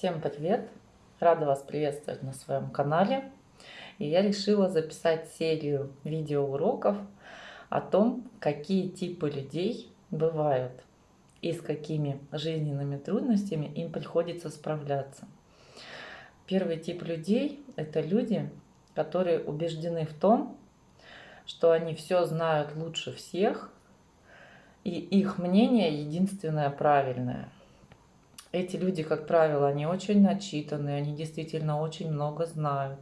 Всем привет! Рада вас приветствовать на своем канале. И я решила записать серию видеоуроков о том, какие типы людей бывают и с какими жизненными трудностями им приходится справляться. Первый тип людей – это люди, которые убеждены в том, что они все знают лучше всех, и их мнение единственное правильное – эти люди, как правило, они очень начитанные, они действительно очень много знают,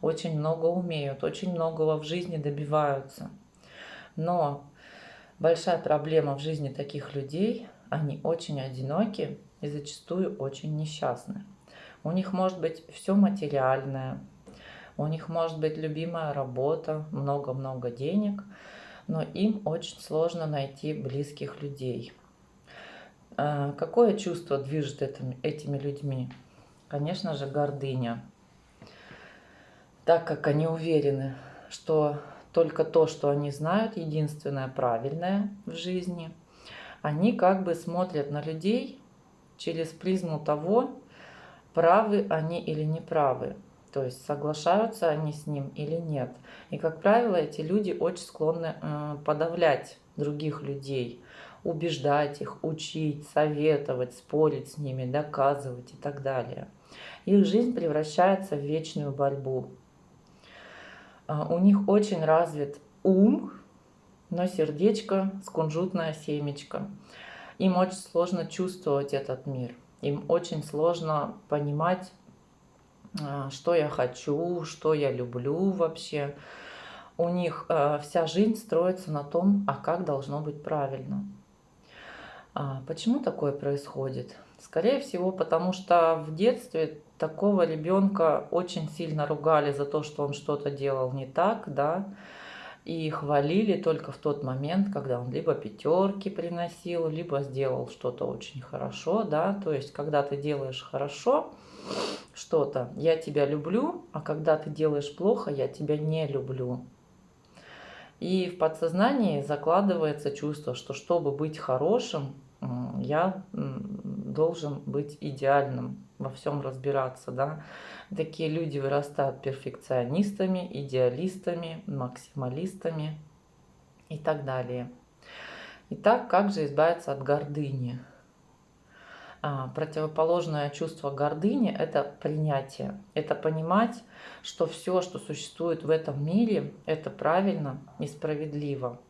очень много умеют, очень многого в жизни добиваются. Но большая проблема в жизни таких людей, они очень одиноки и зачастую очень несчастны. У них может быть все материальное, у них может быть любимая работа, много-много денег, но им очень сложно найти близких людей – какое чувство движет этими, этими людьми? Конечно же, гордыня. Так как они уверены, что только то, что они знают, единственное правильное в жизни, они как бы смотрят на людей через призму того, правы они или неправы. То есть соглашаются они с ним или нет. И, как правило, эти люди очень склонны э, подавлять других людей, убеждать их, учить, советовать, спорить с ними, доказывать и так далее. Их жизнь превращается в вечную борьбу. А, у них очень развит ум, но сердечко с кунжутное семечко. Им очень сложно чувствовать этот мир. Им очень сложно понимать, а, что я хочу, что я люблю вообще. У них а, вся жизнь строится на том, а как должно быть правильно. А почему такое происходит? Скорее всего, потому что в детстве такого ребенка очень сильно ругали за то, что он что-то делал не так, да, и хвалили только в тот момент, когда он либо пятерки приносил, либо сделал что-то очень хорошо, да, то есть когда ты делаешь хорошо что-то, я тебя люблю, а когда ты делаешь плохо, я тебя не люблю. И в подсознании закладывается чувство, что чтобы быть хорошим, я должен быть идеальным, во всем разбираться. Да? Такие люди вырастают перфекционистами, идеалистами, максималистами и так далее. Итак, как же избавиться от гордыни? А, противоположное чувство гордыни – это принятие. Это понимать, что все, что существует в этом мире, это правильно и справедливо.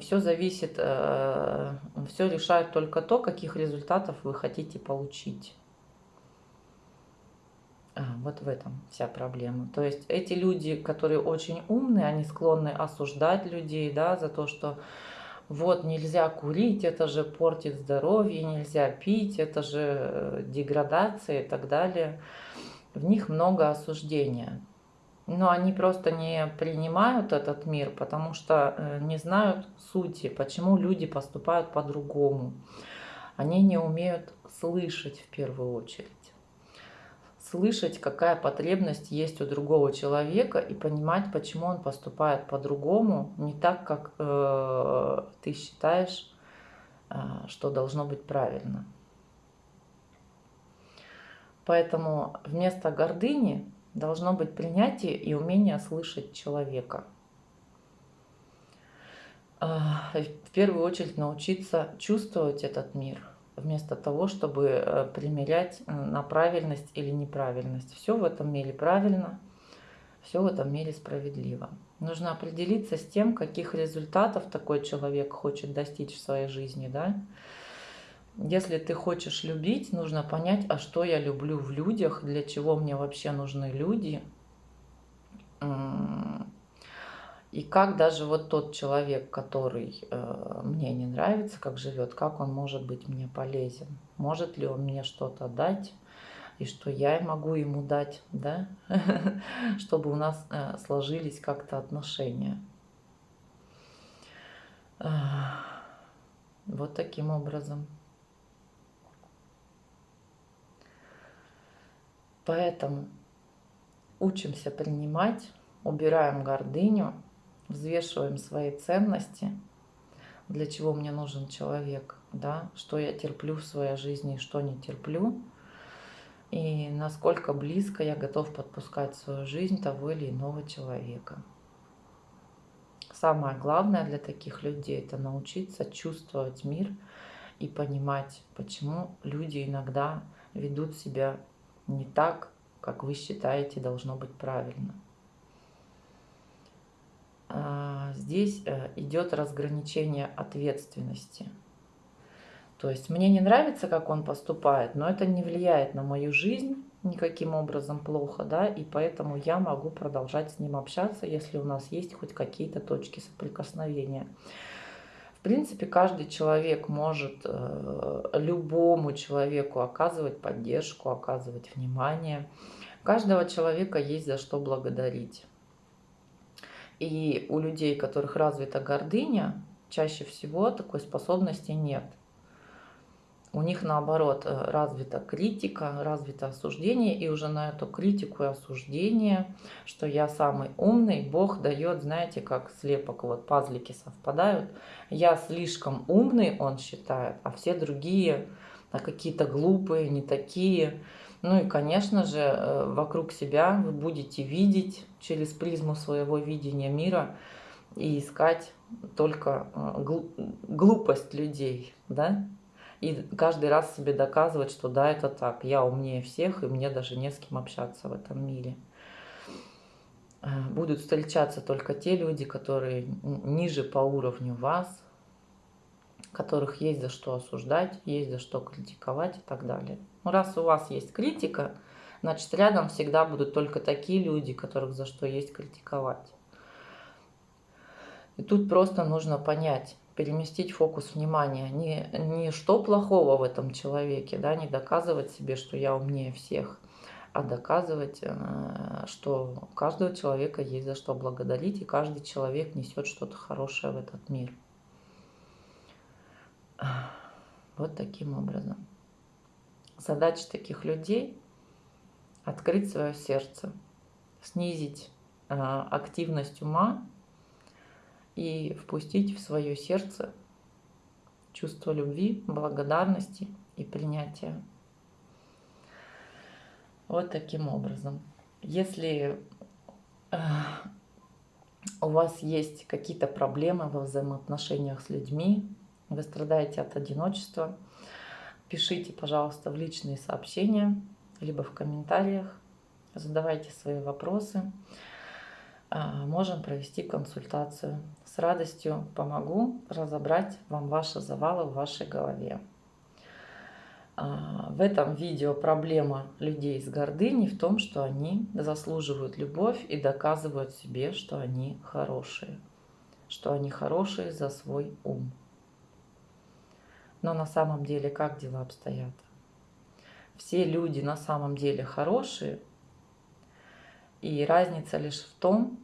Все зависит, э, все решает только то, каких результатов вы хотите получить. А, вот в этом вся проблема. То есть эти люди, которые очень умные, они склонны осуждать людей да, за то, что вот нельзя курить, это же портит здоровье, нельзя пить, это же э, деградация и так далее. В них много осуждения. Но они просто не принимают этот мир, потому что э, не знают сути, почему люди поступают по-другому. Они не умеют слышать в первую очередь слышать, какая потребность есть у другого человека и понимать, почему он поступает по-другому, не так, как э, ты считаешь, э, что должно быть правильно. Поэтому вместо гордыни должно быть принятие и умение слышать человека. Э, в первую очередь научиться чувствовать этот мир – вместо того, чтобы э, примерять на правильность или неправильность. Все в этом мире правильно, все в этом мире справедливо. Нужно определиться с тем, каких результатов такой человек хочет достичь в своей жизни. Да? Если ты хочешь любить, нужно понять, а что я люблю в людях, для чего мне вообще нужны люди, и как даже вот тот человек, который э, мне не нравится, как живет, как он может быть мне полезен? Может ли он мне что-то дать? И что я могу ему дать, да? Чтобы у нас э, сложились как-то отношения. Вот таким образом. Поэтому учимся принимать, убираем гордыню, взвешиваем свои ценности, для чего мне нужен человек, да, что я терплю в своей жизни что не терплю. и насколько близко я готов подпускать в свою жизнь того или иного человека. Самое главное для таких людей – это научиться чувствовать мир и понимать, почему люди иногда ведут себя не так, как вы считаете должно быть правильно. А, здесь э, идет разграничение ответственности. То есть мне не нравится, как он поступает, но это не влияет на мою жизнь никаким образом плохо, да, и поэтому я могу продолжать с ним общаться, если у нас есть хоть какие-то точки соприкосновения. В принципе, каждый человек может э, любому человеку оказывать поддержку, оказывать внимание. Каждого человека есть за что благодарить. И у людей, у которых развита гордыня, чаще всего такой способности нет. У них наоборот э, развита критика, развито осуждение, и уже на эту критику и осуждение, что я самый умный, Бог дает, знаете, как слепок, вот пазлики совпадают. Я слишком умный, он считает, а все другие какие-то глупые, не такие. Ну и, конечно же, э, вокруг себя вы будете видеть через призму своего видения мира и искать только э, глупость людей, да? И каждый раз себе доказывать, что да, это так, я умнее всех, и мне даже не с кем общаться в этом мире. Э, будут встречаться только те люди, которые ниже по уровню вас, которых есть за что осуждать, есть за что критиковать и так далее. Ну, раз у вас есть критика, значит, рядом всегда будут только такие люди, которых за что есть критиковать. И тут просто нужно понять, переместить фокус внимания. Не, не что плохого в этом человеке, да, не доказывать себе, что я умнее всех, а доказывать, э, что у каждого человека есть за что благодарить, и каждый человек несет что-то хорошее в этот мир. Вот таким образом. Задача таких людей – открыть свое сердце, снизить э, активность ума и впустить в свое сердце чувство любви, благодарности и принятия. Вот таким образом. Если э, у вас есть какие-то проблемы во взаимоотношениях с людьми, вы страдаете от одиночества, пишите, пожалуйста, в личные сообщения, либо в комментариях, задавайте свои вопросы. А, можем провести консультацию. С радостью помогу разобрать вам ваши завалы в вашей голове. А, в этом видео проблема людей с гордыней в том, что они заслуживают любовь и доказывают себе, что они хорошие. Что они хорошие за свой ум. Но на самом деле как дела обстоят? Все люди на самом деле хорошие, и разница лишь в том,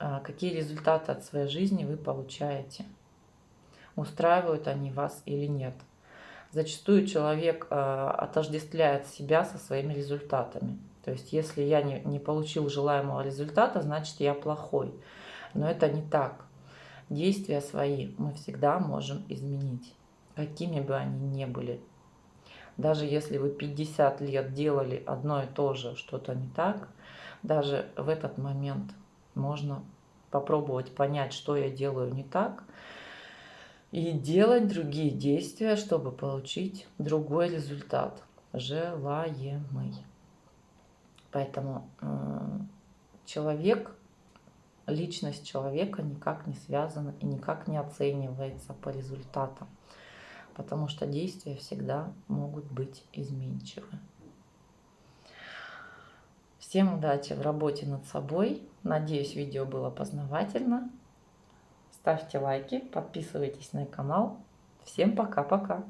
а, какие результаты от своей жизни вы получаете. Устраивают они вас или нет. Зачастую человек а, отождествляет себя со своими результатами. То есть, если я не, не получил желаемого результата, значит, я плохой. Но это не так. Действия свои мы всегда можем изменить какими бы они ни были. Даже если вы 50 лет делали одно и то же, что-то не так, даже в этот момент можно попробовать понять, что я делаю не так, и делать другие действия, чтобы получить другой результат, желаемый. Поэтому э, человек, личность человека никак не связана и никак не оценивается по результатам потому что действия всегда могут быть изменчивы. Всем удачи в работе над собой. Надеюсь, видео было познавательно. Ставьте лайки, подписывайтесь на канал. Всем пока-пока.